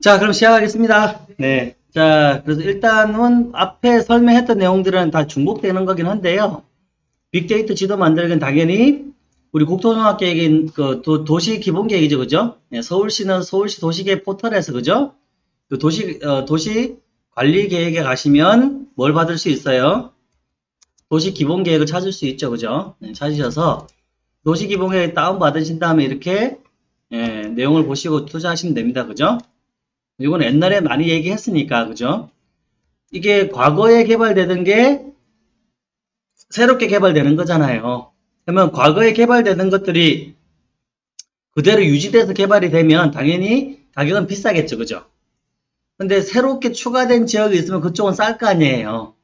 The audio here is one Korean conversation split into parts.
자, 그럼 시작하겠습니다. 네. 자, 그래서 일단은 앞에 설명했던 내용들은 다 중복되는 거긴 한데요. 빅데이터 지도 만들기는 당연히 우리 국토종합계획인 그 도, 시 기본계획이죠, 그죠? 네, 서울시는 서울시 도시계획 포털에서 그죠? 그 도시 어, 도시 관리 계획에 가시면 뭘 받을 수 있어요? 도시 기본 계획을 찾을 수 있죠, 그죠? 네, 찾으셔서 도시 기본 계획 다운 받으신 다음에 이렇게 예, 내용을 보시고 투자하시면 됩니다, 그죠? 이건 옛날에 많이 얘기했으니까, 그죠? 이게 과거에 개발되던 게 새롭게 개발되는 거잖아요. 그러면 과거에 개발되는 것들이 그대로 유지돼서 개발이 되면 당연히 가격은 비싸겠죠, 그죠? 근데 새롭게 추가된 지역이 있으면 그쪽은 쌀 거 아니에요.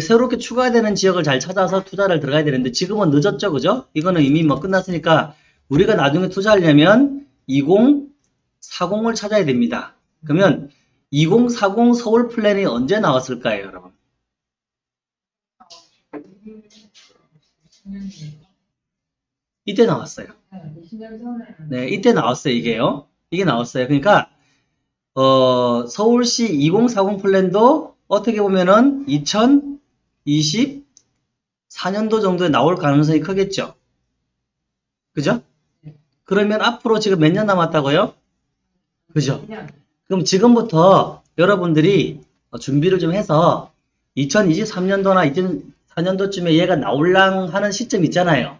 새롭게 추가되는 지역을 잘 찾아서 투자를 들어가야 되는데 지금은 늦었죠, 그죠? 이거는 이미 뭐 끝났으니까 우리가 나중에 투자하려면 2040을 찾아야 됩니다. 그러면 2040 서울 플랜이 언제 나왔을까요, 여러분? 이때 나왔어요. 네, 이때 나왔어요, 이게요. 이게 나왔어요. 그러니까, 어, 서울시 2040 플랜도 어떻게 보면은 2024년도 정도에 나올 가능성이 크겠죠. 그죠? 그러면 앞으로 지금 몇 년 남았다고요? 그죠? 그럼 지금부터 여러분들이 준비를 좀 해서 2023년도나 2024년도쯤에 얘가 나올랑 하는 시점 있잖아요.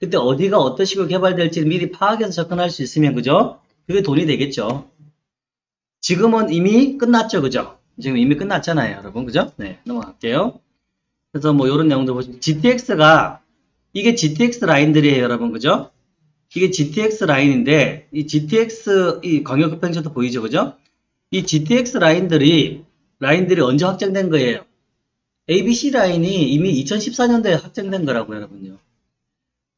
그때 어디가 어떤 식으로 개발될지 미리 파악해서 접근할 수 있으면 그죠? 그게 돈이 되겠죠. 지금은 이미 끝났죠, 그죠? 지금 이미 끝났잖아요, 여러분, 그죠? 네, 넘어갈게요. 그래서 뭐 이런 내용도 보시면 GTX가 이게 GTX 라인들이에요, 여러분, 그죠? 이게 GTX 라인인데 이 GTX 이 광역 급행차도 보이죠, 그죠? 이 GTX 라인들이 라인들이 언제 확정된 거예요? ABC 라인이 이미 2014년도에 확정된 거라고 여러분요.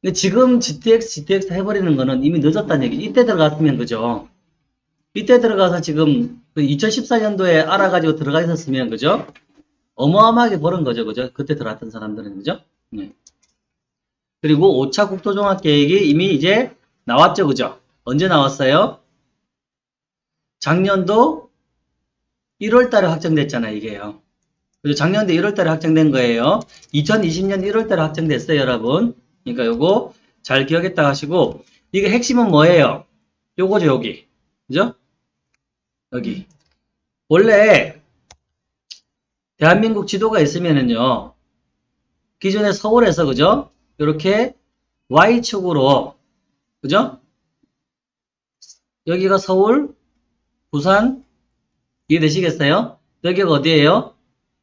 근데 지금 GTX, GTX 해버리는 거는 이미 늦었다는 얘기. 이때 들어갔으면 그죠? 이때 들어가서 지금 2014년도에 그 알아가지고 들어가 있었으면 그죠? 어마어마하게 벌은 거죠, 그죠? 그때 들어갔던 사람들은 그죠? 네. 그리고 5차 국토종합계획이 이미 이제 나왔죠, 그죠? 언제 나왔어요? 작년도 1월 달에 확정됐잖아요, 이게요. 그죠? 작년도 1월 달에 확정된 거예요. 2020년 1월 달에 확정됐어요, 여러분. 그러니까 요거 잘 기억했다 하시고, 이게 핵심은 뭐예요? 요거죠, 여기. 그죠? 여기. 원래, 대한민국 지도가 있으면은요, 기존에 서울에서, 그죠? 이렇게 Y축으로, 그죠? 여기가 서울, 부산, 이해되시겠어요? 여기가 어디예요?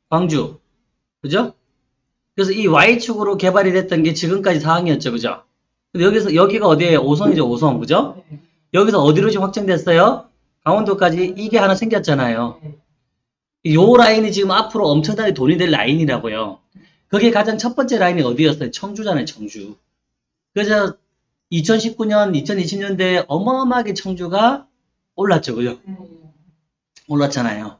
광주. 그죠? 그래서 이 Y축으로 개발이 됐던 게 지금까지 상황이었죠. 그죠? 근데 여기서, 여기가 어디예요? 오성이죠, 오성. 그죠? 여기서 어디로 지금 확정됐어요? 강원도까지 이게 하나 생겼잖아요. 요 라인이 지금 앞으로 엄청나게 돈이 될 라인이라고요. 그게 가장 첫 번째 라인이 어디였어요? 청주잖아요, 청주. 그래서 2019년, 2020년대에 어마어마하게 청주가 올랐죠, 그죠? 올랐잖아요.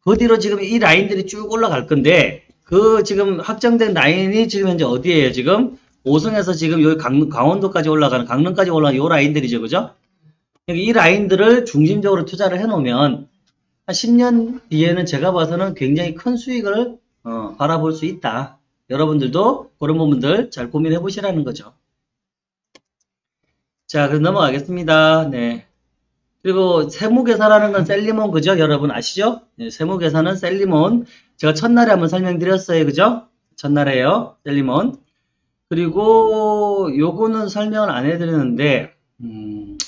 그 뒤로 지금 이 라인들이 쭉 올라갈 건데, 그 지금 확정된 라인이 지금 현재 어디에요, 지금? 오성에서 지금 여기 강, 강원도까지 올라가는, 강릉까지 올라가는 요 라인들이죠, 그죠? 이 라인들을 중심적으로 투자를 해놓으면, 한 10년 뒤에는 제가 봐서는 굉장히 큰 수익을 어, 바라볼 수 있다. 여러분들도 그런 부분들 잘 고민해 보시라는 거죠. 자, 그럼 넘어가겠습니다. 네. 그리고 세무계산하는 건 셀리몬 그죠? 여러분 아시죠? 네, 세무계산은 셀리몬. 제가 첫날에 한번 설명드렸어요. 그죠? 첫날에요. 셀리몬. 그리고 요거는 설명을 안 해드렸는데 음,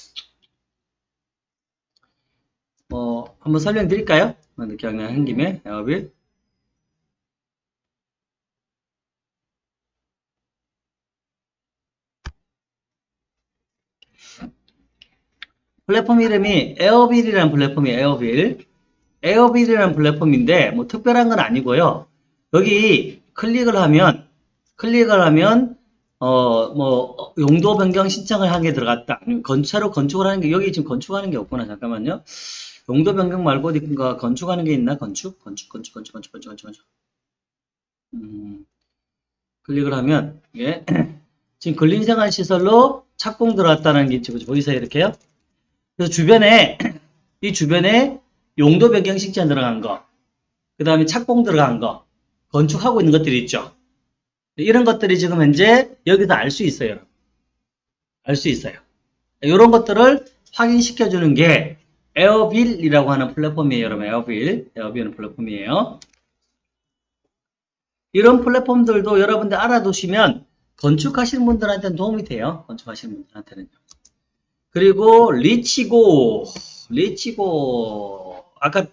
뭐 한번 설명드릴까요? 기억나는 김에 에어빌. 플랫폼 이름이 에어빌이라는 플랫폼이에요. 에어빌. 에어빌이라는 플랫폼인데 뭐 특별한 건 아니고요. 여기 클릭을 하면 클릭을 하면 어 뭐 용도 변경 신청을 한 게 들어갔다. 건차로 건축을 하는 게 여기 지금 건축하는 게 없구나. 잠깐만요. 용도 변경 말고 어디가 건축하는 게 있나? 건축? 건축, 건축, 건축, 건축, 건축, 건축, 건축. 음, 클릭을 하면 이게 지금 근린생활시설로 착공 들어왔다는 게 지금 보이세요? 이렇게요? 그래서 주변에 이 주변에 용도 변경 식재안 들어간 거, 그 다음에 착공 들어간 거, 건축하고 있는 것들이 있죠. 이런 것들이 지금 현재 여기서 알 수 있어요. 알 수 있어요. 이런 것들을 확인시켜주는 게 에어빌이라고 하는 플랫폼이에요, 여러분. 에어빌. 에어빌은 플랫폼이에요. 이런 플랫폼들도 여러분들 알아두시면 건축하시는 분들한테는 도움이 돼요. 건축하시는 분들한테는요. 그리고 리치고, 리치고, 아까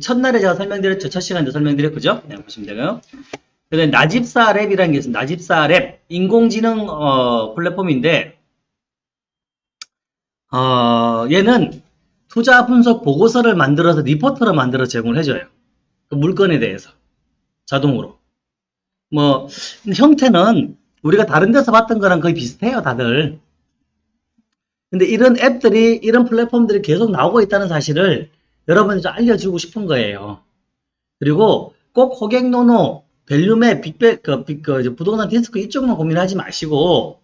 첫날에 제가 설명드렸죠. 첫 시간에 설명드렸죠. 네, 보시면 되고요. 그 다음에 나집사 랩이라는 게 있습니다. 나집사 랩. 인공지능, 어, 플랫폼인데, 어, 얘는 투자 분석 보고서를 만들어서 리포트를 만들어 제공을 해줘요. 그 물건에 대해서. 자동으로. 뭐, 형태는 우리가 다른 데서 봤던 거랑 거의 비슷해요, 다들. 근데 이런 앱들이, 이런 플랫폼들이 계속 나오고 있다는 사실을 여러분이 좀 알려주고 싶은 거예요. 그리고 꼭 호갱노노, 밸류맵, 빅백, 그, 빅, 그, 부동산 디스코 이쪽만 고민하지 마시고,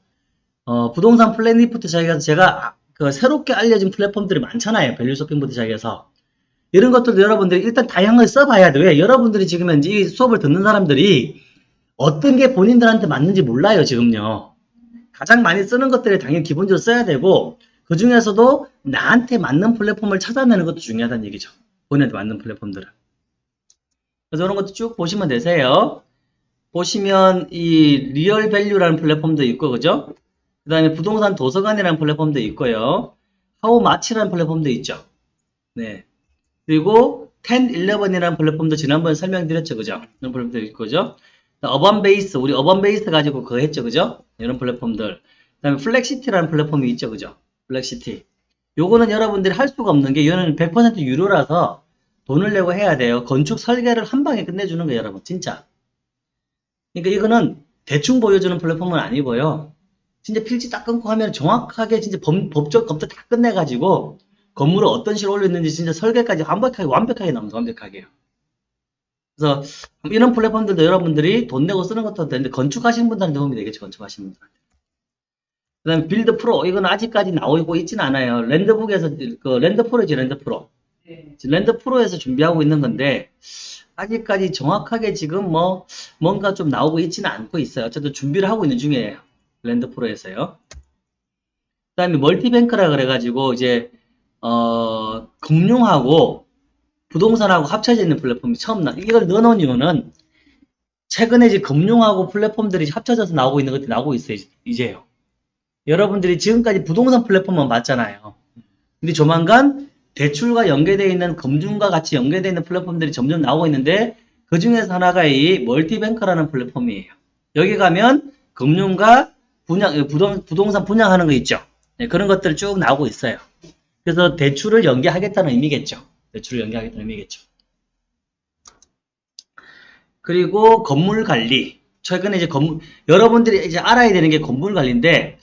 어, 부동산 플래닛 자기가 제가 그 새롭게 알려진 플랫폼들이 많잖아요. 밸류 쇼핑부터 시작해서. 이런 것들도 여러분들이 일단 다양하게 써봐야 돼요. 왜? 여러분들이 지금 현재 이 수업을 듣는 사람들이 어떤 게 본인들한테 맞는지 몰라요, 지금요. 가장 많이 쓰는 것들을 당연히 기본적으로 써야 되고, 그 중에서도 나한테 맞는 플랫폼을 찾아내는 것도 중요하다는 얘기죠. 본인한테 맞는 플랫폼들을. 그래서 이런 것도 쭉 보시면 되세요. 보시면 이 리얼 밸류라는 플랫폼도 있고, 그죠? 그 다음에 부동산 도서관이라는 플랫폼도 있고요. 하우마치라는 플랫폼도 있죠. 네. 그리고 10, 11이라는 플랫폼도 지난번에 설명드렸죠. 그죠? 이런 플랫폼도 있고, 그죠? 어반 베이스, 우리 어반 베이스 가지고 그거 했죠. 그죠? 이런 플랫폼들. 그 다음에 플렉시티라는 플랫폼이 있죠. 그죠? 플렉시티. 요거는 여러분들이 할 수가 없는 게, 이거는 100% 유료라서 돈을 내고 해야 돼요. 건축 설계를 한 방에 끝내주는 거예요, 여러분. 진짜. 그러니까 이거는 대충 보여주는 플랫폼은 아니고요. 진짜 필지 딱 끊고 하면 정확하게 진짜 법, 법적 검토 다 끝내가지고 건물을 어떤 식으로 올렸는지 진짜 설계까지 완벽하게, 완벽하게 나옵니다. 완벽하게요. 그래서 이런 플랫폼들도 여러분들이 돈 내고 쓰는 것도 되는데 건축하시는 분들한테 도움이 되겠죠. 건축하시는 분들. 그 다음에 빌드 프로. 이건 아직까지 나오고 있지는 않아요. 랜드북에서, 그 랜드 프로지, 랜드 프로. 네. 랜드 프로에서 준비하고 있는 건데, 아직까지 정확하게 지금 뭐, 뭔가 좀 나오고 있지는 않고 있어요. 어쨌든 준비를 하고 있는 중이에요. 랜드 프로에서요. 그 다음에 멀티뱅크라 그래가지고, 이제, 어, 금융하고 부동산하고 합쳐져 있는 플랫폼이 처음 나, 이걸 넣어놓은 이유는, 최근에 이제 금융하고 플랫폼들이 합쳐져서 나오고 있는 것들이 나오고 있어요. 이제요. 여러분들이 지금까지 부동산 플랫폼만 봤잖아요. 근데 조만간 대출과 연계되어 있는 금융과 같이 연계되어 있는 플랫폼들이 점점 나오고 있는데 그 중에서 하나가 이 멀티뱅크라는 플랫폼이에요. 여기 가면 금융과 분양, 부동, 부동산 분양하는 거 있죠. 네, 그런 것들 쭉 나오고 있어요. 그래서 대출을 연계하겠다는 의미겠죠. 대출을 연계하겠다는 의미겠죠. 그리고 건물 관리. 최근에 이제 건물, 여러분들이 이제 알아야 되는 게 건물 관리인데,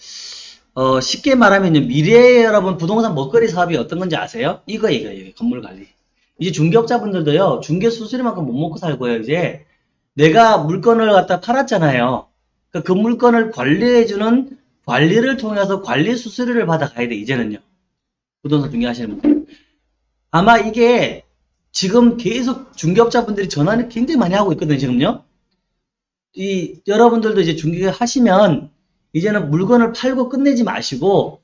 어, 쉽게 말하면 미래에 여러분 부동산 먹거리 사업이 어떤 건지 아세요? 이거, 이거, 이거, 건물 관리. 이제 중개업자분들도요, 중개 수수료만큼 못 먹고 살고요, 이제. 내가 물건을 갖다 팔았잖아요. 그, 그 물건을 관리해주는 관리를 통해서 관리 수수료를 받아가야 돼, 이제는요. 부동산 중개하시는 분들. 아마 이게 지금 계속 중개업자분들이 전화를 굉장히 많이 하고 있거든요, 지금요. 이, 여러분들도 이제 중개 하시면 이제는 물건을 팔고 끝내지 마시고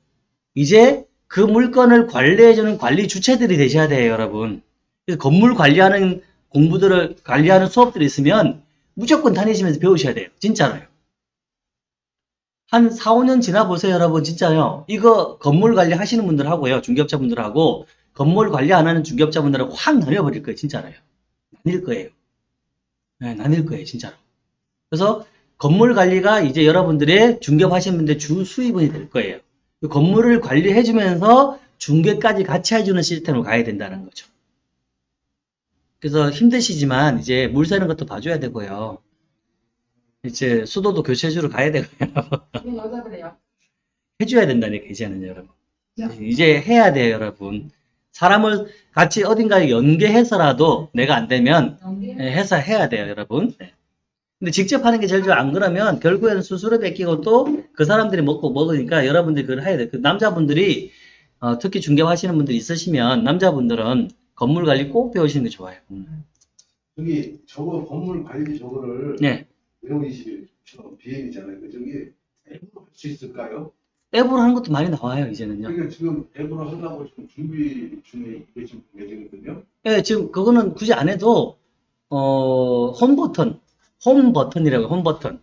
이제 그 물건을 관리해주는 관리 주체들이 되셔야 돼요, 여러분. 그래서 건물 관리하는 공부들을 관리하는 수업들이 있으면 무조건 다니시면서 배우셔야 돼요. 진짜로요. 한 4, 5년 지나 보세요, 여러분. 진짜요. 이거 건물 관리 하시는 분들 하고요. 중개업자분들하고 건물 관리 안 하는 중개업자분들은 확 나뉘어버릴 거예요. 진짜로요. 나뉠 거예요. 네, 나뉠 거예요. 진짜로. 그래서 건물 관리가 이제 여러분들의 중개하시는 분들 주 수입원이 될 거예요. 그 건물을 관리해주면서 중개까지 같이 해주는 시스템으로 가야 된다는 거죠. 그래서 힘드시지만 이제 물 새는 것도 봐줘야 되고요. 이제 수도도 교체해주러 가야 되고요. 여자들이요. 해줘야 된다니까 이제는 여러분. 야. 이제 해야 돼요 여러분. 사람을 같이 어딘가에 연계해서라도 내가 안 되면. 예, 해서 해야 돼요, 여러분. 네. 근데 직접 하는 게 제일 좋아. 안 그러면 결국에는 수수료 뺏기고 또 그 사람들이 먹고 먹으니까 여러분들이 그걸 해야 돼요. 그 남자분들이 어, 특히 중개하시는 분들 있으시면 남자분들은 건물 관리 꼭 배우시는 게 좋아요. 음. 저기 저거 건물 관리 저거를 네. 외우시처럼 비행이잖아요. 그 저기 앱으로 할수 있을까요? 앱으로 하는 것도 많이 나와요, 이제는요. 그러니까 지금 앱으로 하려고 지금 준비 중에 계신 예정이거든요. 예, 지금 그거는 굳이 안 해도 어, 홈 버튼, 홈 버튼이라고 홈 버튼,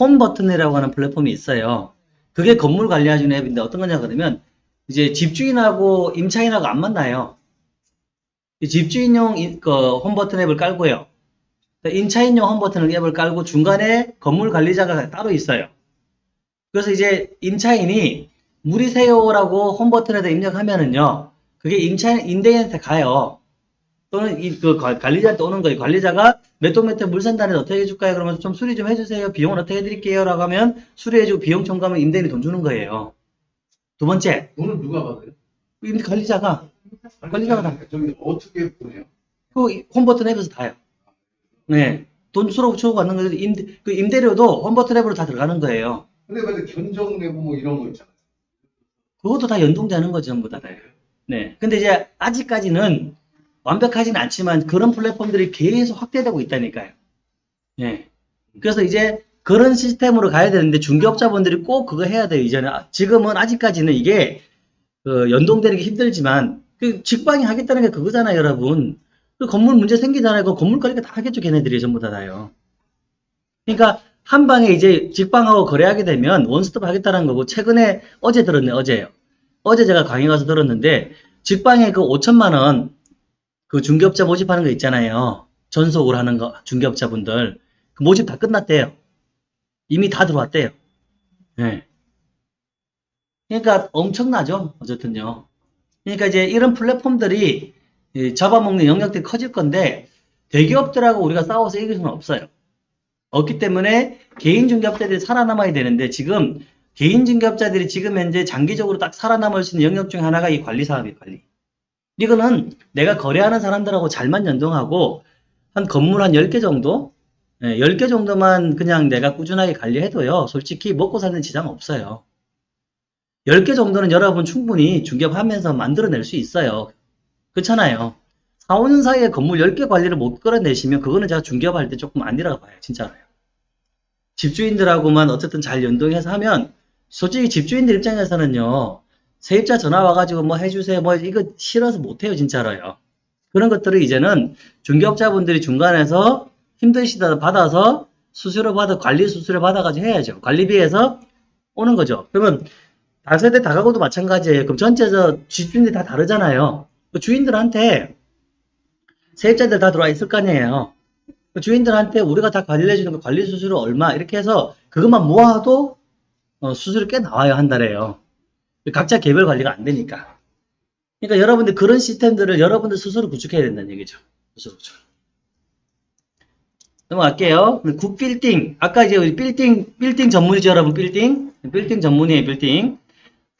홈 버튼이라고 하는 플랫폼이 있어요. 그게 건물 관리해주는 앱인데 어떤 거냐 그러면 이제 집주인하고 임차인하고 안 만나요. 이 집주인용 이- 그홈 버튼 앱을 깔고요. 임차인용 홈 버튼 앱을 깔고 중간에 건물 관리자가 따로 있어요. 그래서 이제 임차인이 무리세요라고 홈 버튼에다 입력하면은요, 그게 임차인 임대인한테 가요. 또는 이 그 관리자한테 오는 거예요. 관리자가 몇동몇동 물 산다는데 어떻게 해줄까요? 그러면 좀 수리 좀 해주세요. 비용은 어떻게 해드릴게요?라고 하면 수리해주고 비용 청구하면 임대인이 돈 주는 거예요. 두 번째, 돈은 누가 받아요? 임대 관리자가 관리자가 다- 저기 어떻게 보내요? 그 홈버튼 앱에서 다요. 네. 돈 수로 붙여고 받는 거죠. 임대, 그 임대료도 홈버튼 앱으로 다 들어가는 거예요. 근데 근데 견적 내고 뭐 이런 거 있잖아요. 그것도 다 연동되는 거죠, 전부 다. 네. 근데 이제 아직까지는 완벽하진 않지만 그런 플랫폼들이 계속 확대되고 있다니까요. 네. 그래서 이제 그런 시스템으로 가야 되는데 중개업자분들이 꼭 그거 해야 돼요, 이제는. 아, 지금은 아직까지는 이게 그 연동되는 게 힘들지만 그 직방이 하겠다는 게 그거잖아요, 여러분. 그 건물 문제 생기잖아요. 그 건물 관리가 다 하겠죠, 걔네들이 전부 다 다요. 그러니까 한 방에 이제 직방하고 거래하게 되면 원스톱 하겠다는 거고 최근에 어제 들었네, 어제요. 어제 제가 강의 가서 들었는데 직방에 그 5천만 원 그 중개업자 모집하는 거 있잖아요. 전속으로 하는 거 중개업자분들 그 모집 다 끝났대요. 이미 다 들어왔대요. 네. 그러니까 엄청나죠. 어쨌든요. 그러니까 이제 이런 플랫폼들이 이 잡아먹는 영역들이 커질 건데 대기업들하고 우리가 싸워서 이길 수는 없어요. 없기 때문에 개인 중개업자들이 살아남아야 되는데 지금 개인 중개업자들이 지금 현재 장기적으로 딱 살아남을 수 있는 영역 중 하나가 이 관리 사업이에요, 관리. 이거는 내가 거래하는 사람들하고 잘만 연동하고 한 건물 한 10개 정도? 예, 10개 정도만 그냥 내가 꾸준하게 관리해도요, 솔직히 먹고 사는 지장 없어요. 10개 정도는 여러분 충분히 중개업하면서 만들어낼 수 있어요. 그렇잖아요. 4, 5년 사이에 건물 10개 관리를 못 끌어내시면 그거는 제가 중개업 할 때 조금 아니라고 봐요. 진짜로요. 집주인들하고만 어쨌든 잘 연동해서 하면 솔직히 집주인들 입장에서는요. 세입자 전화 와가지고 뭐 해주세요. 뭐 이거 싫어서 못해요. 진짜로요. 그런 것들을 이제는 중개업자분들이 중간에서 힘드시다 받아서 수수료 받아 관리 수수료 받아가지고 해야죠. 관리비에서 오는 거죠. 그러면 다세대 다가구도 마찬가지예요. 그럼 전체 저 집주인들이 다 다르잖아요. 그 주인들한테 세입자들 다 들어와 있을 거 아니에요. 그 주인들한테 우리가 다 관리를 해주는 거 관리 수수료 얼마 이렇게 해서 그것만 모아도 어, 수수료 꽤 나와요 한 달에요. 각자 개별 관리가 안 되니까. 그러니까 여러분들 그런 시스템들을 여러분들 스스로 구축해야 된다는 얘기죠. 스스로 구축. 넘어갈게요. 굿빌딩. 아까 이제 우리 빌딩, 빌딩 전문이죠, 여러분. 빌딩. 빌딩 전문이에요, 빌딩.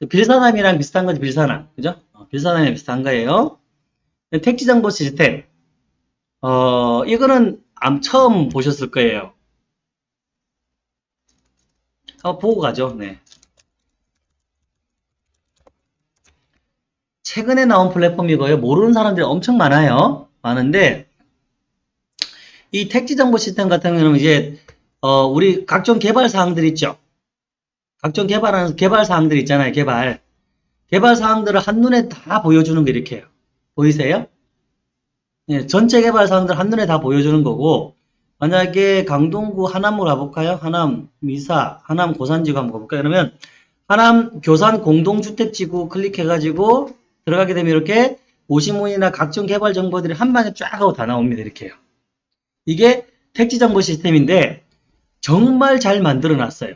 그 빌사남이랑 비슷한 거죠, 빌사남. 그죠? 어, 빌사남이랑 비슷한 거예요. 택지 정보 시스템. 어, 이거는 아마 처음 보셨을 거예요. 한번 보고 가죠. 네. 최근에 나온 플랫폼이고요. 모르는 사람들이 엄청 많아요. 많은데 이 택지 정보 시스템 같은 경우는 이제 어, 우리 각종 개발 사항들 있죠. 각종 개발하는 개발 사항들 있잖아요. 개발 개발 사항들을 한눈에 다 보여주는 게 이렇게 해요. 보이세요? 예, 전체 개발 사항들 한눈에 다 보여주는 거고 만약에 강동구 하남으로 가볼까요? 하남 미사, 하남 고산지구 한번 가볼까요? 그러면 하남 교산 공동주택지구 클릭해가지고 들어가게 되면 이렇게 오시문이나 각종 개발 정보들이 한 방에 쫙 하고 다 나옵니다. 이렇게요. 이게 택지 정보 시스템인데 정말 잘 만들어 놨어요.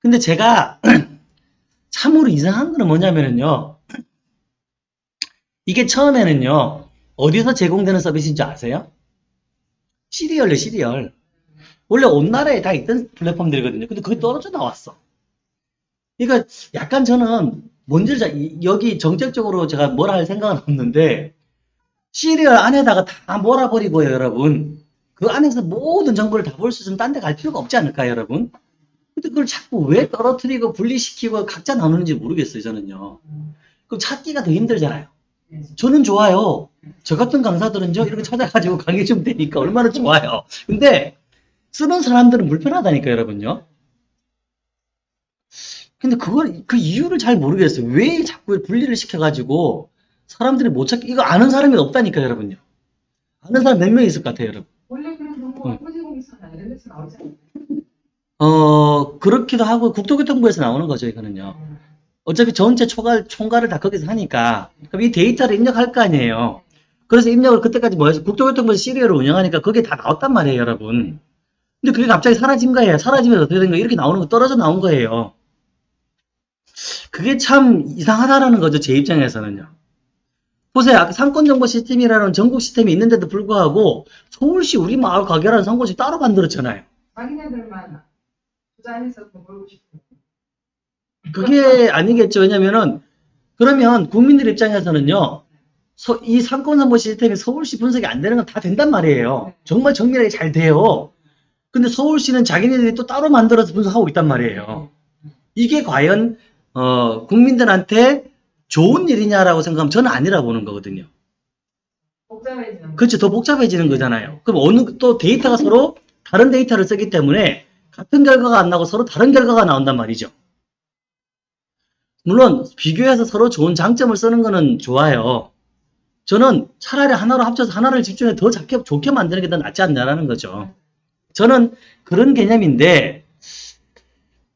근데 제가 참으로 이상한 거는 뭐냐면요. 이게 처음에는요. 어디서 제공되는 서비스인 줄 아세요? 시리얼래 시리얼. 원래 온 나라에 다 있던 플랫폼들이거든요. 근데 그게 떨어져 나왔어. 그러니까 약간 저는 뭔지 잘 이- 여기 정책적으로 제가 뭐라 할 생각은 없는데 시리얼 안에다가 다 몰아버리고요, 여러분. 그 안에서 모든 정보를 다 볼 수 있으면 딴 데 갈 필요가 없지 않을까요, 여러분? 근데 그걸 자꾸 왜 떨어뜨리고 분리시키고 각자 나누는지 모르겠어요, 저는요. 그럼 찾기가 더 힘들잖아요. 저는 좋아요. 저 같은 강사들은요, 이렇게 찾아가지고 강의 좀 되니까 얼마나 좋아요. 근데 쓰는 사람들은 불편하다니까, 여러분요. 근데 그걸, 그 이유를 잘 모르겠어요. 왜 자꾸 분리를 시켜가지고 사람들이 못 찾기, 이거 아는 사람이 없다니까, 여러분요. 아는 사람 몇 명 있을 것 같아요, 여러분. 원래 그런 정보가 나오지 않나요? 어, 그렇기도 하고 국토교통부에서 나오는 거죠, 이거는요. 어차피 전체 총괄, 총괄을 다 거기서 하니까. 그럼 이 데이터를 입력할 거 아니에요. 그래서 입력을 그때까지 뭐 해서 국토교통부에서 시리얼을 운영하니까 그게 다 나왔단 말이에요, 여러분. 근데 그게 갑자기 사라진 거예요. 사라지면서 어떻게 된 거예요? 이렇게 나오는 거 떨어져 나온 거예요. 그게 참 이상하다라는 거죠, 제 입장에서는요. 보세요. 아까 상권정보 시스템이라는 전국 시스템이 있는데도 불구하고 서울시 우리 마을 가게라는 상권시 따로 만들었잖아요. 자기네들만 투자해서 돈 벌고 싶은 그게 아니겠죠. 왜냐면은, 그러면 국민들 입장에서는요, 서- 이 상권정보 시스템이 서울시 분석이 안 되는 건 다 된단 말이에요. 정말 정밀하게 잘 돼요. 근데 서울시는 자기네들이 또 따로 만들어서 분석하고 있단 말이에요. 이게 과연, 어, 국민들한테 좋은 일이냐라고 생각하면 저는 아니라고 보는 거거든요. 복잡해지는 그렇죠. 더 복잡해지는 거잖아요. 그럼 어느, 또 데이터가 서로 다른 데이터를 쓰기 때문에 같은 결과가 안 나고 서로 다른 결과가 나온단 말이죠. 물론, 비교해서 서로 좋은 장점을 쓰는 거는 좋아요. 저는 차라리 하나로 합쳐서 하나를 집중해 더 작게, 좋게 만드는 게 더 낫지 않냐라는 거죠. 저는 그런 개념인데,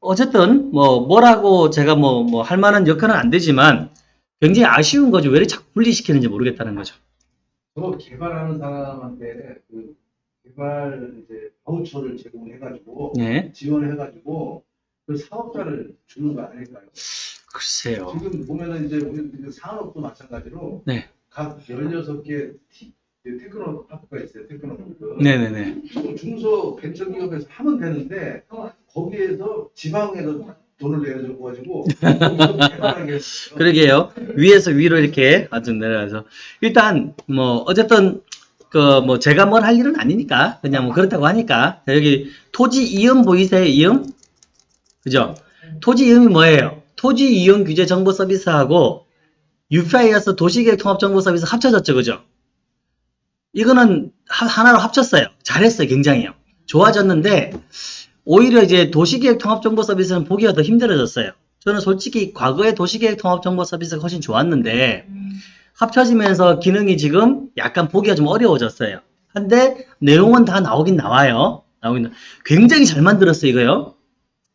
어쨌든, 뭐, 뭐라고 제가 뭐, 뭐, 할 만한 역할은 안 되지만, 굉장히 아쉬운 거죠. 왜 이렇게 자꾸 분리시키는지 모르겠다는 거죠. 저 개발하는 사람한테 그 개발 이제 바우처를 제공해가지고 네. 지원해가지고 그 사업자를 주는 거 아닐까요? 글쎄요. 지금 보면은 이제 우리 그 산업도 마찬가지로 네. 각 16개 티- 그 테크노 파크가 있어요. 테크노 파크. 네네네. 중- 중소 벤처기업에서 하면 되는데 거기에서 지방에서 돈을 개발하게 했어요. 그러게요. 위에서 위로 이렇게 아주 내려가서. 일단, 뭐, 어쨌든, 그, 뭐, 제가 뭘 할 일은 아니니까. 그냥 뭐, 그렇다고 하니까. 자, 여기, 토지 이음 보이세요? 이음? 그죠? 토지 이음이 뭐예요? 토지 이용 규제 정보 서비스하고 UPI에서 도시계획 통합 정보 서비스 합쳐졌죠. 그죠? 이거는 하, 하나로 합쳤어요. 잘했어요. 굉장히요. 좋아졌는데, 오히려 이제 도시계획 통합 정보 서비스는 보기가 더 힘들어졌어요. 저는 솔직히 과거에 도시계획 통합 정보 서비스가 훨씬 좋았는데 합쳐지면서 기능이 지금 약간 보기가 좀 어려워졌어요. 근데 내용은 다 나오긴 나와요. 나오긴 나- 굉장히 잘 만들었어요, 이거요.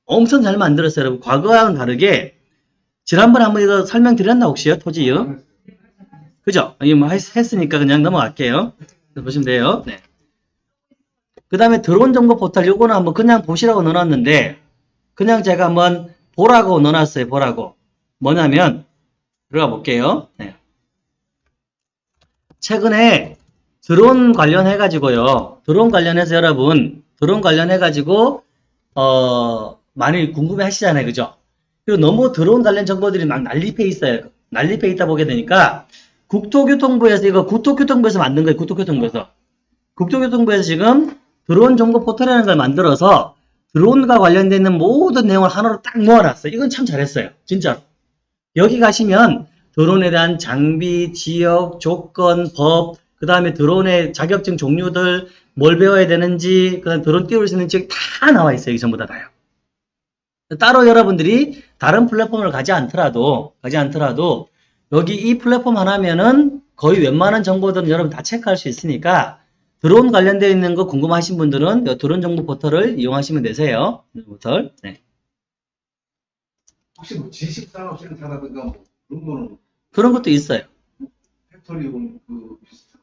엄청 잘 만들었어요, 여러분. 과거와는 다르게 지난번에 한번 이거 설명드렸나 혹시요? 토지요? 그죠? 이거 뭐 했- 했으니까 그냥 넘어갈게요. 보시면 돼요. 네. 그 다음에 드론 정보 포털 요거는 한번 그냥 보시라고 넣어놨는데 그냥 제가 한번 보라고 넣어놨어요. 보라고. 뭐냐면 들어가 볼게요. 네. 최근에 드론 관련해 가지고요. 드론 관련해서 여러분 드론 관련해 가지고 어 많이 궁금해 하시잖아요. 그죠? 그리고 너무 드론 관련 정보들이 막 난립해 있어요. 난립해 있다 보게 되니까 국토교통부에서 이거 국토교통부에서 만든 거예요. 국토교통부에서. 국토교통부에서 지금 드론 정보 포털이라는 걸 만들어서 드론과 관련되어 있는 모든 내용을 하나로 딱 모아놨어요. 이건 참 잘했어요. 진짜로. 여기 가시면 드론에 대한 장비, 지역, 조건, 법, 그 다음에 드론의 자격증 종류들, 뭘 배워야 되는지, 그 다음에 드론 띄울 수 있는 지역 다 나와 있어요. 여기 전부 다 다요. 따로 여러분들이 다른 플랫폼을 가지 않더라도, 가지 않더라도, 여기 이 플랫폼 하나면은 거의 웬만한 정보들은 여러분 다 체크할 수 있으니까, 드론 관련되어 있는 거 궁금하신 분들은 이 드론 정보 포털을 이용하시면 되세요. 포털. 네. 혹시 뭐 지식 산업 센터라든가 뭐 그런 거는 그런 것도 있어요. 팩토리 그 비슷한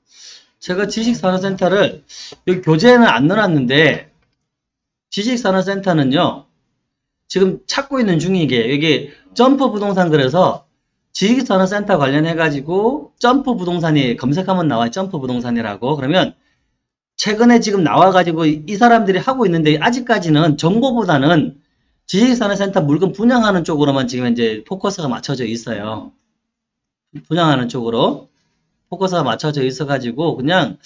제가 지식 산업 센터를 여기 교재에는 안 넣어놨는데 지식 산업 센터는요 지금 찾고 있는 중이게. 여기 점프 부동산 그래서 지식산업센터 관련해 가지고 점프 부동산이 검색하면 나와요. 점프 부동산이라고. 그러면 최근에 지금 나와가지고 이이 사람들이 하고 있는데 아직까지는 정보보다는 지식산업센터 물건 분양하는 쪽으로만 지금 이제 포커스가 맞춰져 있어요. 분양하는 쪽으로 포커스가 맞춰져 있어가지고 그냥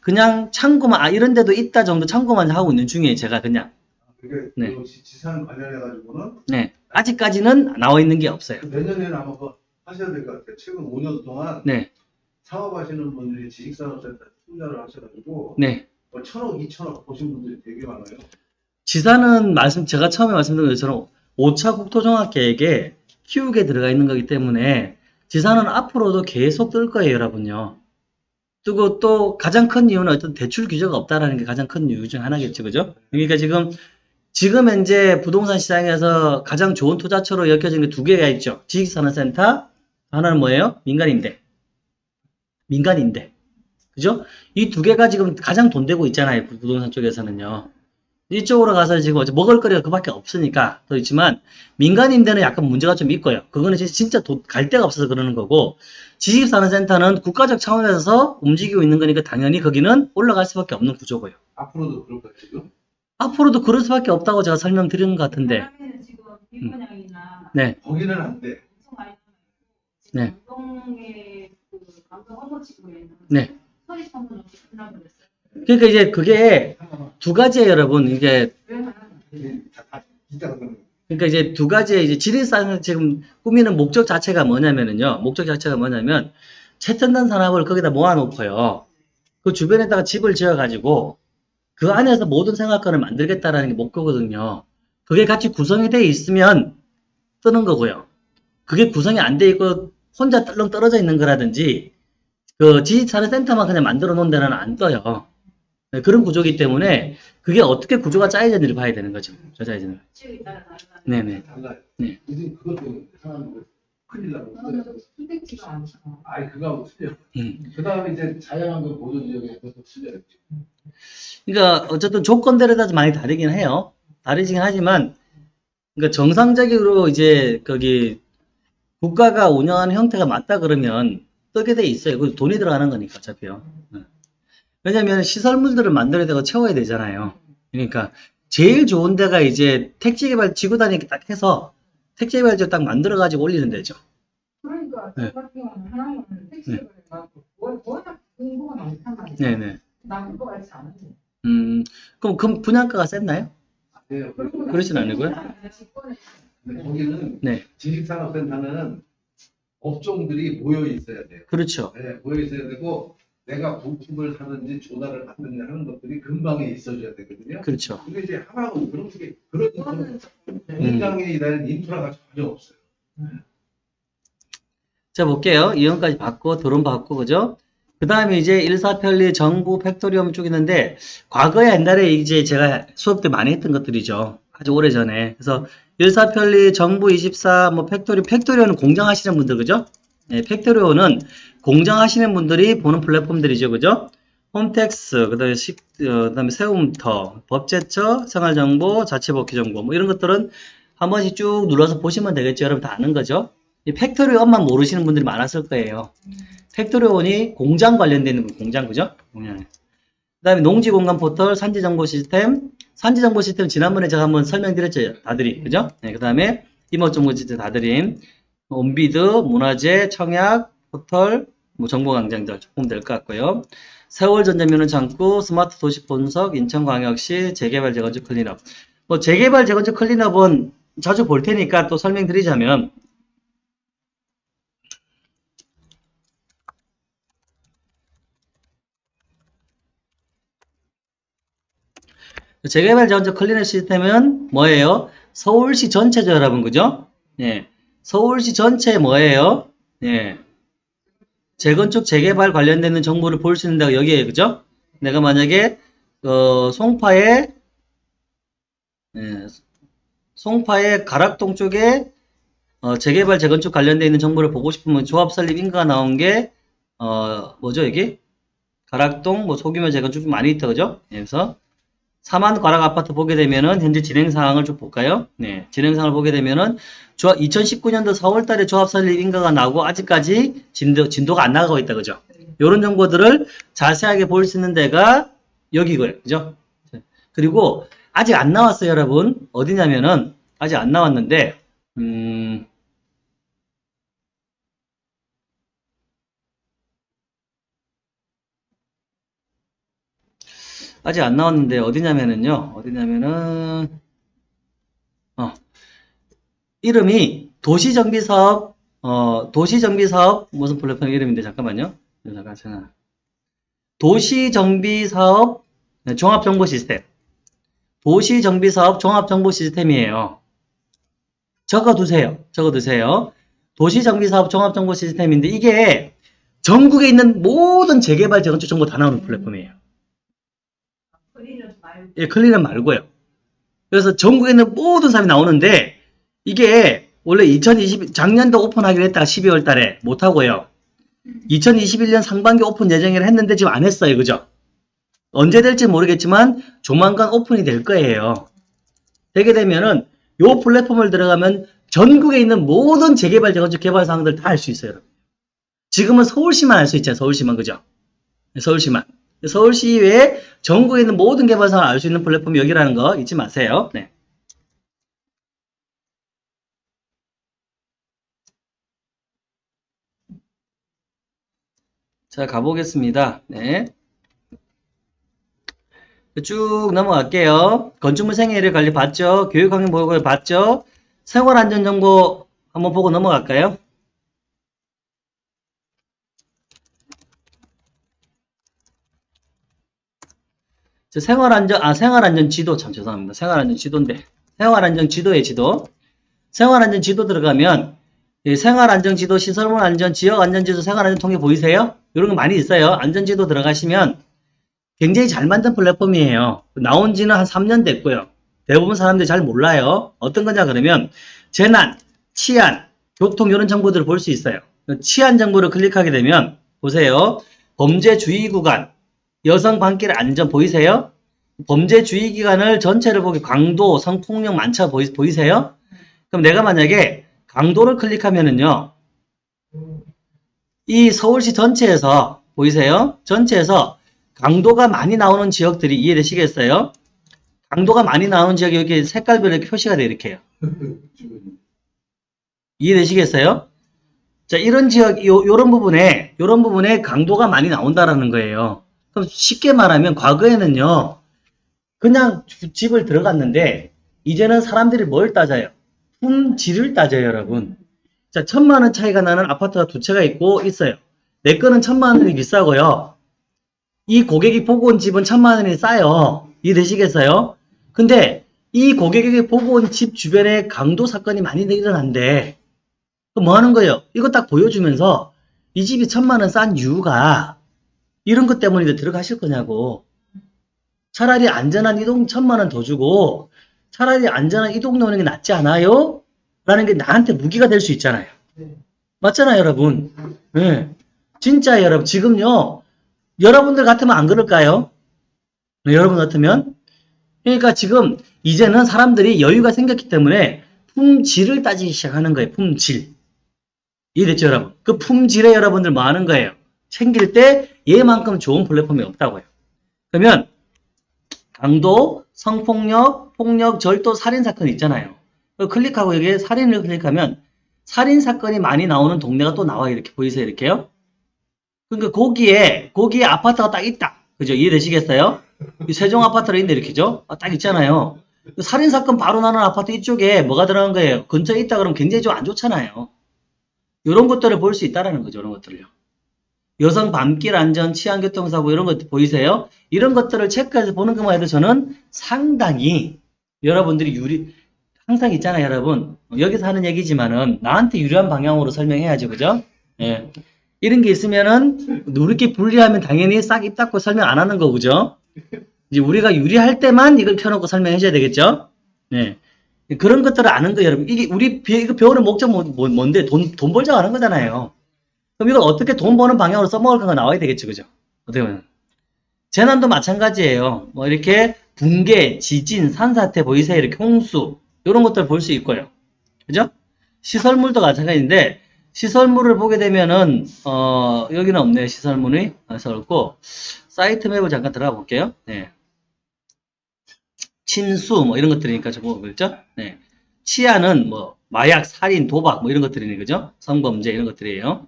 그냥 참고만 아 이런 데도 있다 정도 참고만 하고 있는 중이에요 제가 그냥 그게 네. 그 지- 지산 관련해 가지고는 네 아직까지는 나와 있는 게 없어요 내년에는 아마 그 하셔야 될 것 같아요. 최근 5년 동안 네, 사업하시는 분들이 지식산업센터 투자를 하셔가지고 네. 뭐 천억, 이천억 보신 분들이 되게 많아요. 지사는 말씀, 제가 처음에 말씀드린 것처럼 5차 국토종합 계획에 키우게 들어가 있는 거기 때문에 지사는 앞으로도 계속 뜰 거예요, 여러분요. 뜨고 또 가장 큰 이유는 어떤 대출 규제가 없다라는 게 가장 큰 이유 중 하나겠죠, 그죠? 그러니까 지금, 지금 현재 부동산 시장에서 가장 좋은 투자처로 엮여지는 게두 개가 있죠. 지식산업센터, 하나는 뭐예요? 민간임대. 민간임대. 그죠? 이 두 개가 지금 가장 돈 되고 있잖아요, 부- 부동산 쪽에서는요. 이쪽으로 가서 지금 먹을거리가 그밖에 없으니까 더 있지만 민간임대는 약간 문제가 좀 있고요. 그거는 진짜- 갈 데가 없어서 그러는 거고 지식산업센터는 국가적 차원에서 움직이고 있는 거니까 당연히 거기는 올라갈 수밖에 없는 구조고요. 앞으로도 그럴 거예요, 지금. 앞으로도 그럴 수밖에 없다고 제가 설명드리는 것 같은데 밀분양이나 네, 거기는 안 돼. 네. 그 네. 그러니까 이제 그게 두 가지예요, 여러분. 이게 그런 그러니까 이제 두 가지의 이제 지리산을 지금 꾸미는 목적 자체가 뭐냐면은요. 목적 자체가 뭐냐면 최첨단 산업을 거기다 모아놓고요. 그 주변에다가 집을 지어가지고 그 안에서 모든 생활권을 만들겠다라는 게 목표거든요. 그게 같이 구성이 돼 있으면 뜨는 거고요. 그게 구성이 안 돼 있고 혼자 떨렁 떨어져 있는 거라든지 그 지식산업 센터만 그냥 만들어 놓은 데는 안 떠요. 네, 그런 구조이기 때문에 그게 어떻게 구조가 짜여졌는지를 봐야 되는 거죠. 저 짜여지는. 지역에 따라 다르다. 네네. 달라요. 네. 큰일 나고. 선택지가 않잖아. 아이, 그거 하고 틀려. 음. 그 다음에 이제 자연환경 보존 지역에 또 틀려요. 그러니까 어쨌든 조건들에 따라 많이 다르긴 해요. 다르긴 하지만 그러니까 정상적으로 이제 거기 국가가 운영하는 형태가 맞다 그러면 뜨게 돼 있어요. 그 돈이 들어가는 거니까 어차피요. 네. 왜냐면 시설물들을 만들어야 되고 채워야 되잖아요. 그러니까 제일 좋은 데가 이제 택지개발 지구단위 딱 해서 택지개발 지역 딱 만들어 가지고 올리는 데죠. 그러니까 네. 워- 많단. 네네. 그거 알지 않은데. 음, 그럼 그 분양가가 셌나요? 네, 그러진 않고요? 근데 거기는 네. 지식산업센터는 업종들이 모여 있어야 돼요. 그렇죠. 네, 모여 있어야 되고 내가 부품을 사는지 조달을 받는지 하는 것들이 근방에 있어줘야 되거든요. 그렇죠. 근데 이제 하나는 그런 게 그런 그거는 공장에 대한 인프라가 전혀 없어요. 자, 볼게요. 이형까지 받고, 드론 받고, 그죠? 그 다음에 이제 일사편리, 정부, 팩토리온 쪽 있는데, 과거에 옛날에 이제 제가 수업 때 많이 했던 것들이죠. 아주 오래 전에. 그래서 일사편리, 정부 24, 뭐 팩토리, 팩토리온은 공장 하시는 분들, 그죠? 네, 팩토리온은 공장 하시는 분들이 보는 플랫폼들이죠, 그죠? 홈택스, 그 다음에 식, 어, 그 다음에 세움터, 법제처, 생활정보, 자치법규정보, 뭐 이런 것들은 한 번씩 쭉 눌러서 보시면 되겠죠. 여러분 다 아는 거죠? 이 팩토리온만 모르시는 분들이 많았을 거예요. 팩토리온이 공장 거, 공장, 그죠? 공장. 그 다음에 농지 공간 포털, 산지 정보 시스템. 산지 정보 시스템 지난번에 제가 한번 설명드렸죠. 다들이, 그죠? 네, 그 다음에 임업 정보 시스템 다드림. 온비드, 문화재, 청약, 포털, 뭐 정보 강장들 조금 될 것 같고요. 새올 전자민원 창구, 스마트 도시 분석, 인천광역시 재개발 재건축 클린업. 뭐 재개발 재건축 클린업은 자주 볼 테니까 또 설명드리자면 재개발 재건축 클린업 시스템은 뭐예요? 서울시 전체죠, 여러분, 그죠? 예. 서울시 전체 뭐예요? 예. 재건축, 재개발 관련되는 정보를 볼 수 있는 데가 여기에요, 그죠? 내가 만약에, 어, 송파에, 예, 송파의 가락동 쪽에, 어, 재개발, 재건축 관련되어 있는 정보를 보고 싶으면 조합 설립 인가가 나온 게, 어, 뭐죠, 여기? 가락동, 뭐, 소규모 재건축 좀 많이 있다, 그죠? 예, 그래서, 사만 가락 아파트 보게 되면은 현재 진행 상황을 좀 볼까요? 네, 진행 상황을 보게 되면은 조합 2019년도 4월 달에 조합 설립 인가가 나오고 아직까지 진도 진도가 안 나가고 있다 그죠? 이런 정보들을 자세하게 볼 수 있는 데가 여기고요. 그죠? 그리고 아직 안 나왔어요, 여러분. 어디냐면은 아직 안 나왔는데 음 아직 안 나왔는데 어디냐면은요. 어디냐면은 어 이름이 도시정비사업 어, 도시정비사업 무슨 플랫폼 이름인데 잠깐만요. 네, 잠깐 잠깐. 도시정비사업 네, 종합정보시스템. 도시정비사업 종합정보시스템이에요. 적어두세요. 적어두세요. 도시정비사업 종합정보시스템인데 이게 전국에 있는 모든 재개발 재건축 정보 다 나오는 플랫폼이에요. 예, 클리는 말고요. 그래서 전국에 있는 모든 사람이 나오는데 이게 원래 2020 작년도 오픈하기로 했다가 12월 달에 못 하고요. 2021년 상반기 오픈 예정이라 했는데 지금 안 했어요. 그죠? 언제 될지 모르겠지만 조만간 오픈이 될 거예요. 되게 되면은 요 플랫폼을 들어가면 전국에 있는 모든 재개발 재건축 개발 사항들 다 알 수 있어요. 여러분. 지금은 서울시만 알 수 있잖아요. 서울시만 그죠? 서울시만. 서울시 이외에 전국에 있는 모든 개발 사항을 알수 있는 플랫폼이 여기라는 거 잊지 마세요. 네. 자, 가보겠습니다. 네. 쭉 넘어갈게요. 건축물 생애를 관리 봤죠? 교육환경 보고를 봤죠? 생활안전정보 한번 보고 넘어갈까요? 생활안전, 아, 생활안전 지도, 참 죄송합니다. 생활안전 지도인데. 생활안전 지도의 지도. 생활안전 지도 들어가면, 이 생활안전 지도, 시설물 안전, 지역 안전 지도, 생활안전 통계 보이세요? 이런 거 많이 있어요. 안전 지도 들어가시면 굉장히 잘 만든 플랫폼이에요. 나온 지는 한 3년 됐고요. 대부분 사람들이 잘 몰라요. 어떤 거냐 그러면, 재난, 치안, 교통 이런 정보들을 볼 수 있어요. 치안 정보를 클릭하게 되면, 보세요. 범죄 주의 구간, 여성 방길 안전 보이세요? 범죄 주의 기간을 전체를 보기 강도, 성폭력 많죠 보이, 보이세요? 그럼 내가 만약에 강도를 클릭하면은요, 이 서울시 전체에서 보이세요? 전체에서 강도가 많이 나오는 지역들이 이해되시겠어요? 강도가 많이 나오는 지역이 여기 색깔별로 이렇게 표시가 돼 이렇게요. 이해되시겠어요? 자, 이런 지역, 요, 요런 부분에, 요런 부분에 강도가 많이 나온다라는 거예요. 쉽게 말하면 과거에는요, 그냥 주- 집을 들어갔는데, 이제는 사람들이 뭘 따져요? 품질을 따져요, 여러분. 자, 천만 원 차이가 나는 아파트가 두 채가 있고 있어요. 내 거는 천만 원이 비싸고요. 이 고객이 보고 온 집은 천만 원이 싸요. 이해되시겠어요? 근데 이 고객이 보고 온 집 주변에 강도 사건이 많이 일어난대. 그럼 뭐 하는 거예요? 이거 딱 보여주면서 이 집이 천만 원 싼 이유가 이런 것 때문에 들어가실 거냐고. 차라리 안전한 이동 천만 원 더 주고 차라리 안전한 이 동네 오는 게 낫지 않아요? 라는 게 나한테 무기가 될 수 있잖아요. 맞잖아요, 여러분. 네. 진짜 여러분, 지금요, 여러분들 같으면 안 그럴까요? 네, 여러분 같으면? 그러니까 지금, 이제는 사람들이 여유가 생겼기 때문에 품질을 따지기 시작하는 거예요, 품질. 이해됐죠, 여러분? 그 품질에 여러분들 뭐 하는 거예요? 챙길 때 얘만큼 좋은 플랫폼이 없다고요. 그러면, 강도, 성폭력, 폭력, 절도, 살인 사건 있잖아요. 그 클릭하고 여기에 살인을 클릭하면 살인 사건이 많이 나오는 동네가 또 나와요. 이렇게 보이세요? 이렇게요? 그러니까 거기에 거기에 아파트가 딱 있다. 그죠? 이해되시겠어요? 이 세종 아파트가 있는데 이렇게죠? 아, 딱 있잖아요. 그 살인 사건 바로 나는 아파트 이쪽에 뭐가 들어간 거예요? 근처에 있다 그러면 굉장히 좀 안 좋잖아요. 이런 것들을 볼 수 있다라는 거죠. 이런 것들을요. 여성 밤길 안전, 치안교통사고 이런 것들 보이세요? 이런 것들을 체크해서 보는 것만 해도 저는 상당히 여러분들이 유리 항상 있잖아요, 여러분. 여기서 하는 얘기지만은 나한테 유리한 방향으로 설명해야죠, 그죠? 예. 이런 게 있으면은 우리끼리 분리하면 당연히 싹 입 닫고 설명 안 하는 거, 그죠? 이제 우리가 유리할 때만 이걸 켜놓고 설명해 줘야 되겠죠? 네. 그런 것들을 아는 거예요, 여러분. 이게 우리 배- 이거 배우는 목적 뭐, 뭐- 뭔데? 돈, 돈 벌자고 하는 거잖아요. 그럼 이걸 어떻게 돈 버는 방향으로 써먹을까가 나와야 되겠죠, 그죠? 어떻게 보면. 재난도 마찬가지예요. 뭐 이렇게 붕괴, 지진, 산사태 보이세요? 이렇게 홍수 이런 것들 볼 수 있고요. 그죠? 시설물도 마찬가지인데 시설물을 보게 되면은 어 여기는 없네요. 시설물이 그래서 없고 사이트 맵을 잠깐 들어가 볼게요. 네. 침수 뭐 이런 것들이니까 저거 그렇죠? 네. 치안은 뭐 마약, 살인, 도박 뭐 이런 것들이네 그죠? 성범죄 이런 것들이에요.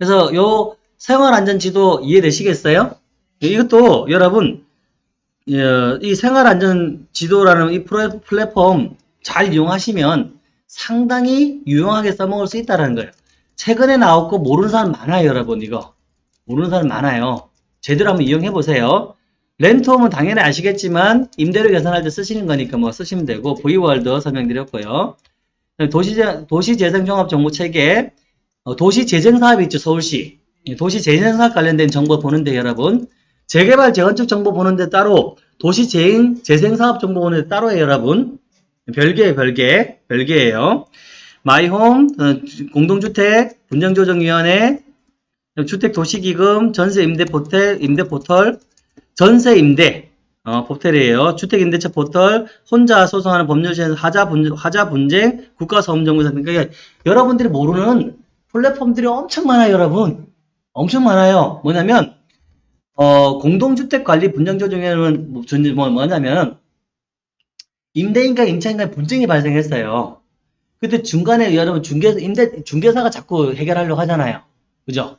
그래서 요 생활안전지도 이해되시겠어요? 이것도 여러분 어, 이 생활안전지도라는 이 플랫폼 잘 이용하시면 상당히 유용하게 써먹을 수 있다는 거예요. 최근에 나왔고 모르는 사람 많아요, 여러분. 이거 모르는 사람 많아요. 제대로 한번 이용해 보세요. 렌트홈은 당연히 아시겠지만 임대료 계산할 때 쓰시는 거니까 뭐 쓰시면 되고 V월드 설명드렸고요. 도시재, 도시재생종합정보체계 어, 도시재생사업이 있죠, 서울시. 예, 도시재생사업 관련된 정보 보는데 여러분 재개발, 재건축 정보 보는데 따로 도시재생, 재생 사업 정보 보는데 따로예요, 여러분. 별개예요, 별개. 별개예요. 마이홈, 어, 공동주택, 분쟁조정위원회, 주택도시기금, 전세임대포털, 임대포털, 전세임대, 어, 포털이에요. 주택임대차 포털, 혼자 소송하는 법률시에서 하자, 분, 하자 분쟁, 국가사업정보사. 그러니까 여러분들이 모르는 플랫폼들이 엄청 많아요, 여러분. 엄청 많아요. 뭐냐면, 어, 공동주택관리 분쟁조정위원회는 뭐, 뭐, 뭐냐면, 임대인과 임차인간 분쟁이 발생했어요. 그때 중간에 여러분 중개, 임대, 중개사가 자꾸 해결하려고 하잖아요. 그죠?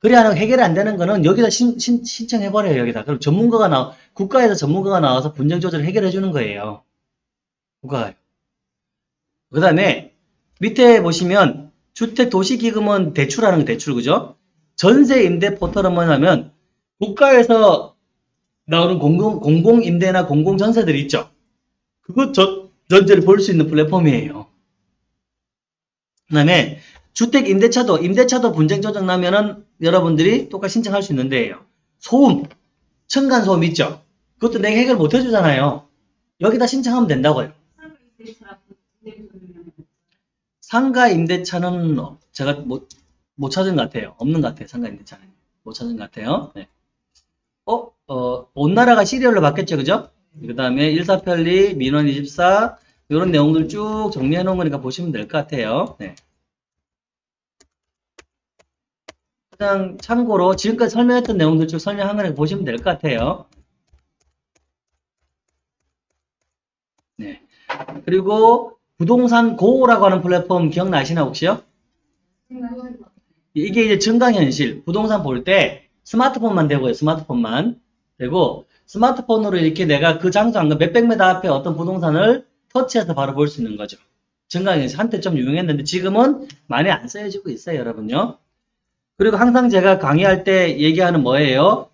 그래야 해결이 안 되는 거는 여기다 신, 신, 신청해버려요, 여기다. 그럼 전문가가 나, 국가에서 전문가가 나와서 분쟁 조절을 해결해 주는 거예요. 국가가. 그 다음에 밑에 보시면 주택도시기금은 대출하는 거 대출, 그죠? 전세 임대 포털은 뭐냐면 국가에서 나오는 공공, 공공임대나 공공전세들이 있죠. 그것 전, 전제를 볼 수 있는 플랫폼이에요. 그 다음에 주택 임대차도 임대차도 분쟁 조정 나면은 여러분들이 똑같이 신청할 수 있는 데예요. 소음, 층간 소음 있죠. 그것도 내가 해결 못 해주잖아요. 여기다 신청하면 된다고요. 상가 임대차는 제가 못, 못 찾은 것 같아요. 없는 것 같아요. 상가 임대차는 못 찾은 것 같아요. 네. 어, 어, 온 나라가 시리얼로 바뀌었죠, 그죠? 그 다음에 일사편리, 민원24 이런 내용들 쭉 정리해 놓은 거니까 보시면 될 것 같아요. 네. 그냥 참고로 지금까지 설명했던 내용들 쭉 설명한 거니까 보시면 될 것 같아요. 네. 그리고 부동산 고라고 하는 플랫폼 기억나시나 혹시요? 이게 이제 증강현실 부동산 볼 때 스마트폰만 되고요. 스마트폰만 되고 스마트폰으로 이렇게 내가 그 장소 안 몇백 미터 앞에 어떤 부동산을 터치해서 바로 볼 수 있는 거죠. 증강현실 한때 좀 유명했는데 지금은 많이 안 쓰여지고 있어요, 여러분요. 그리고 항상 제가 강의할 때 얘기하는 뭐예요?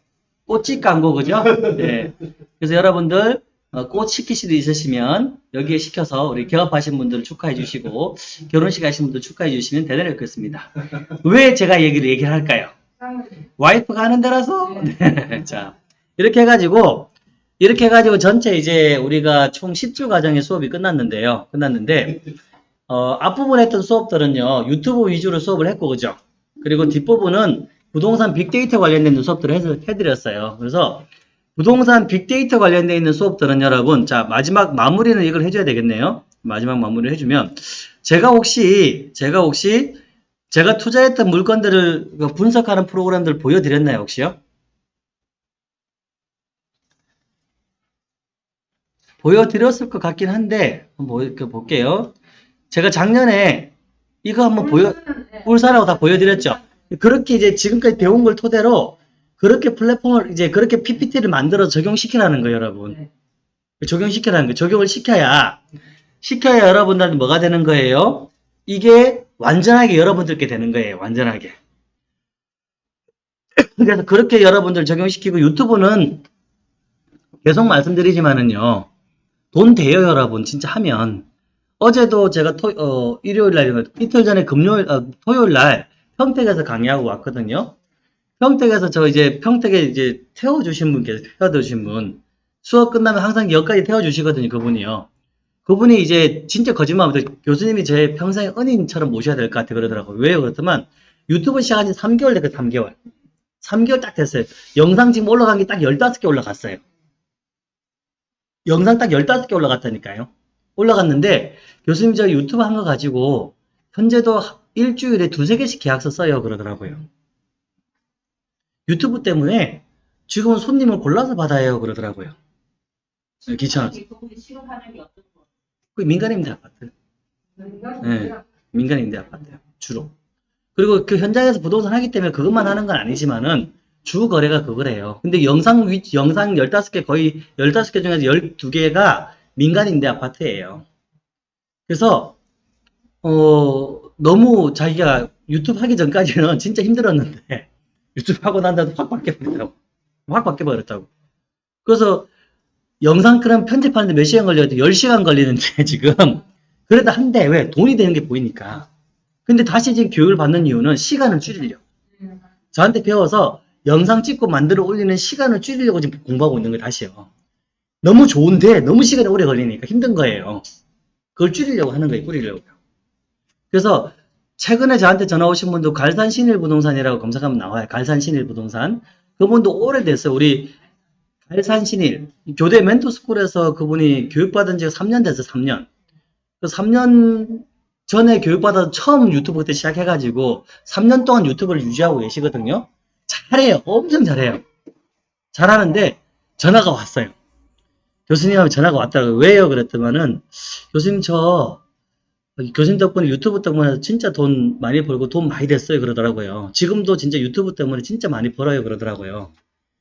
꽃집 광고, 그죠? 네. 그래서 여러분들, 어, 꽃 시키실 일 있으시면 여기에 시켜서 우리 개업하신 분들 축하해 주시고 결혼식 하신 분들 축하해 주시면 대단히 좋겠습니다. 왜 제가 얘기를 얘기를 할까요? 와이프가 하는 데라서? 네. 자, 이렇게 해가지고, 이렇게 해가지고 전체 이제 우리가 총 10주 과정의 수업이 끝났는데요. 끝났는데, 어, 앞부분 했던 수업들은요, 유튜브 위주로 수업을 했고, 그죠? 그리고 뒷부분은 부동산 빅데이터 관련된 수업들을 해- 해드렸어요. 그래서 부동산 빅데이터 관련되어 있는 수업들은 여러분, 자, 마지막 마무리는 이걸 해줘야 되겠네요. 마지막 마무리를 해주면, 제가 혹시, 제가 혹시, 제가 투자했던 물건들을 그 분석하는 프로그램들 보여드렸나요, 혹시요? 보여드렸을 것 같긴 한데, 한번 보- 볼게요. 제가 작년에 이거 한번 보여, 울산하고 다 보여드렸죠. 그렇게 이제 지금까지 배운 걸 토대로 그렇게 플랫폼을 이제 그렇게 PPT를 만들어 적용시키라는 거예요, 여러분. 적용시키라는 거예요. 적용을 시켜야 시켜야 여러분들한테 뭐가 되는 거예요? 이게 완전하게 여러분들께 되는 거예요. 완전하게. 그래서 그렇게 여러분들 적용시키고 유튜브는 계속 말씀드리지만은요. 돈 돼요, 여러분. 진짜 하면. 어제도 제가 토, 어, 일요일 날, 이틀 전에 금요일, 어, 토요일 날 평택에서 강의하고 왔거든요. 평택에서 저 이제 평택에 이제 태워주신 분 계세요. 태워주신 분. 수업 끝나면 항상 여기까지 태워주시거든요. 그분이요. 그분이 이제 진짜 거짓말하면서 교수님이 제 평생 은인처럼 모셔야 될 것 같아 그러더라고요. 왜요? 그렇다면 유튜브 시작한 지 3개월 됐거든요. 3개월. 3개월 딱 됐어요. 영상 지금 올라간 게 딱 15개 올라갔어요. 영상 딱 15개 올라갔다니까요. 올라갔는데 교수님 저 유튜브 한 거 가지고 현재도 일주일에 두세 개씩 계약서 써요 그러더라고요. 유튜브 때문에 지금은 손님을 골라서 받아요 그러더라고요. 귀찮아서. 그 민간임대 아파트. 네. 민간임대 아파트요. 주로. 그리고 그 현장에서 부동산 하기 때문에 그것만 하는 건 아니지만은 주 거래가 그거래요. 근데 영상 위, 영상 15개 거의 15개 중에서 12개가 민간임대 아파트예요. 그래서 어, 너무 자기가 유튜브 하기 전까지는 진짜 힘들었는데, 유튜브 하고 난 다음에 확 바뀌어버렸다고. 확 바뀌어버렸다고. 그래서 영상 그럼 편집하는데 몇 시간 걸려도 10시간 걸리는데, 지금. 그래도 한대. 왜? 돈이 되는 게 보이니까. 근데 다시 지금 교육을 받는 이유는 시간을 줄이려고. 저한테 배워서 영상 찍고 만들어 올리는 시간을 줄이려고 지금 공부하고 있는 거예요, 다시요. 너무 좋은데 너무 시간이 오래 걸리니까 힘든 거예요. 그걸 줄이려고 하는 거예요, 줄이려고. 그래서 최근에 저한테 전화 오신 분도 갈산 신일 부동산이라고 검색하면 나와요. 갈산 신일 부동산. 그분도 오래됐어요. 우리 갈산 신일 교대 멘토스쿨에서 그분이 교육받은 지가 3년 됐어요. 3년. 그 3년 전에 교육받아서 처음 유튜브 그때 시작해가지고 3년 동안 유튜브를 유지하고 계시거든요. 잘해요. 엄청 잘해요. 잘하는데 전화가 왔어요. 교수님하고 전화가 왔다고 왜요? 그랬더만은 교수님 저 교수님 덕분에 유튜브 때문에 진짜 돈 많이 벌고 돈 많이 됐어요 그러더라고요. 지금도 진짜 유튜브 때문에 진짜 많이 벌어요 그러더라고요.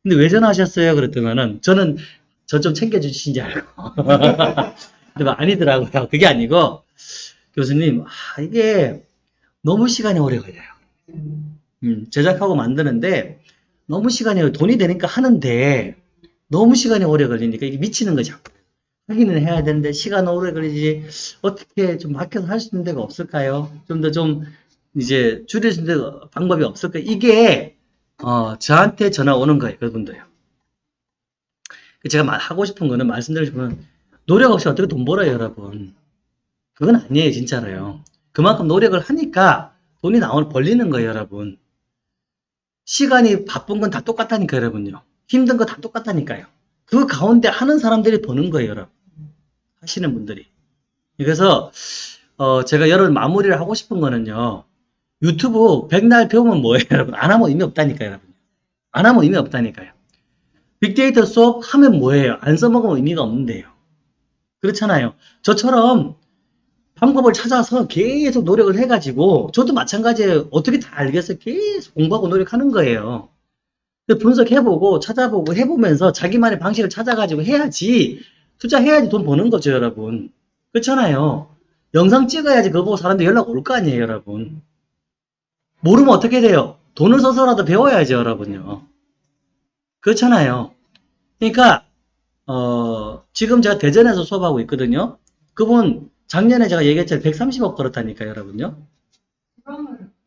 근데 왜 전화하셨어요? 그랬더만은 저는 저 좀 챙겨주신지 알고. 근데 막 아니더라고요. 그게 아니고 교수님 아, 이게 너무 시간이 오래 걸려요. 음, 제작하고 만드는데 너무 시간이 돈이 되니까 하는데 너무 시간이 오래 걸리니까 이게 미치는 거죠. 하기는 해야 되는데 시간 오래 걸리지 어떻게 좀 막혀서 할 수 있는 데가 없을까요? 좀 더좀 이제 있는 데가 방법이 없을까요? 이게 어, 저한테 전화 오는 거예요. 그분도요. 제가 말- 하고 싶은 거는 건 노력 없이 어떻게 돈 벌어요, 여러분. 그건 아니에요, 진짜로요. 그만큼 노력을 하니까 돈이 나올 벌리는 거예요, 여러분. 시간이 바쁜 건 다 똑같다니까요, 여러분요. 힘든 거 다 똑같다니까요. 그 가운데 하는 사람들이 버는 거예요, 여러분. 하시는 분들이. 그래서 어, 제가 여러분 마무리를 하고 싶은 거는요. 유튜브 백날 배우면 뭐예요, 여러분? 안 하면 의미 없다니까요, 여러분. 안 하면 의미 없다니까요. 빅데이터 수업 하면 뭐예요? 안 써먹으면 의미가 없는데요. 그렇잖아요. 저처럼 방법을 찾아서 계속 노력을 해가지고 저도 마찬가지예요. 어떻게 다 알겠어요? 계속 공부하고 노력하는 거예요. 그 분석해보고 찾아보고 해보면서 자기만의 방식을 찾아가지고 해야지 투자해야지 돈 버는 거죠, 여러분. 그렇잖아요. 영상 찍어야지 그거 보고 사람들 연락 올 거 아니에요, 여러분. 모르면 어떻게 돼요? 돈을 써서라도 배워야죠, 여러분요. 그렇잖아요. 그러니까 어, 지금 제가 대전에서 수업하고 있거든요. 그분 작년에 제가 얘기했잖아요. 130억 벌었다니까요, 여러분요.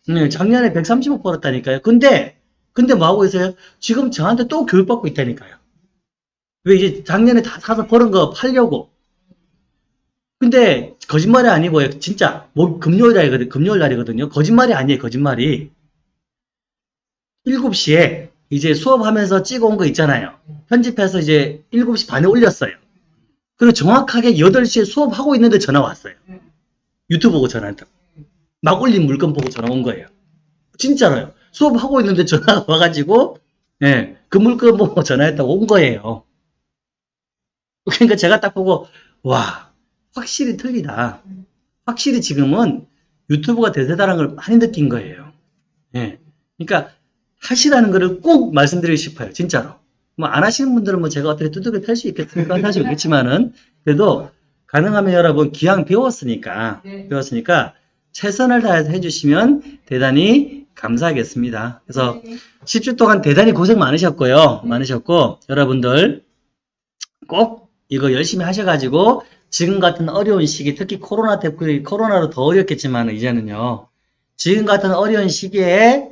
네, 작년에 130억 벌었다니까요. 근데 근데 뭐 하고 있어요? 지금 저한테 또 교육받고 있다니까요. 왜 이제 작년에 다 사서 벌은 거 팔려고. 근데 거짓말이 아니고요. 진짜 뭐 금요일 날이거든. 금요일 날이거든요. 거짓말이 아니에요. 거짓말이. 7시에 이제 수업하면서 찍어온 거 있잖아요. 편집해서 이제 7시 반에 올렸어요. 그리고 정확하게 8시에 수업하고 있는데 전화 왔어요. 유튜브 보고 전화했다고. 막 올린 물건 보고 전화 온 거예요. 진짜로요. 수업하고 있는데 전화가 와가지고, 예, 그 물건 보고 전화했다고 온 거예요. 그러니까 제가 딱 보고, 와, 확실히 틀리다. 확실히 지금은 유튜브가 대세다라는 걸 많이 느낀 거예요. 예. 그러니까 하시라는 거를 꼭 말씀드리고 싶어요. 진짜로. 뭐 안 하시는 분들은 뭐 제가 어떻게 두둑이 팰수 있겠습니까? 할수 있겠지만은 그래도 가능하면 여러분 기왕 배웠으니까 네. 배웠으니까 최선을 다해서 해주시면 대단히 감사하겠습니다. 그래서 10주 동안 대단히 고생 많으셨고요. 많으셨고 여러분들 꼭 이거 열심히 하셔가지고 지금 같은 어려운 시기 특히 코로나 때문에 코로나로 더 어렵겠지만 이제는요. 지금 같은 어려운 시기에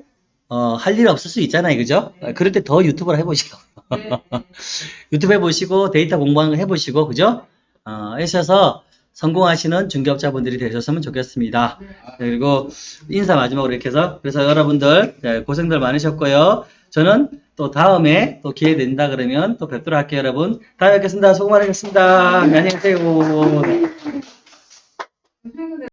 어, 할 일 없을 수 있잖아요. 그죠? 그럴 때 더 유튜브를 해보시고 유튜브 해보시고 데이터 공부하는 거 해보시고 그죠? 어, 하셔서 성공하시는 중개업자분들이 되셨으면 좋겠습니다. 그리고 인사 마지막으로 이렇게 해서 그래서 여러분들 네, 고생들 많으셨고요. 저는 또 다음에 또 기회 된다 그러면 또 뵙도록 할게요, 여러분. 다음에 뵙겠습니다. 수고 많으셨습니다. 안녕히 계세요.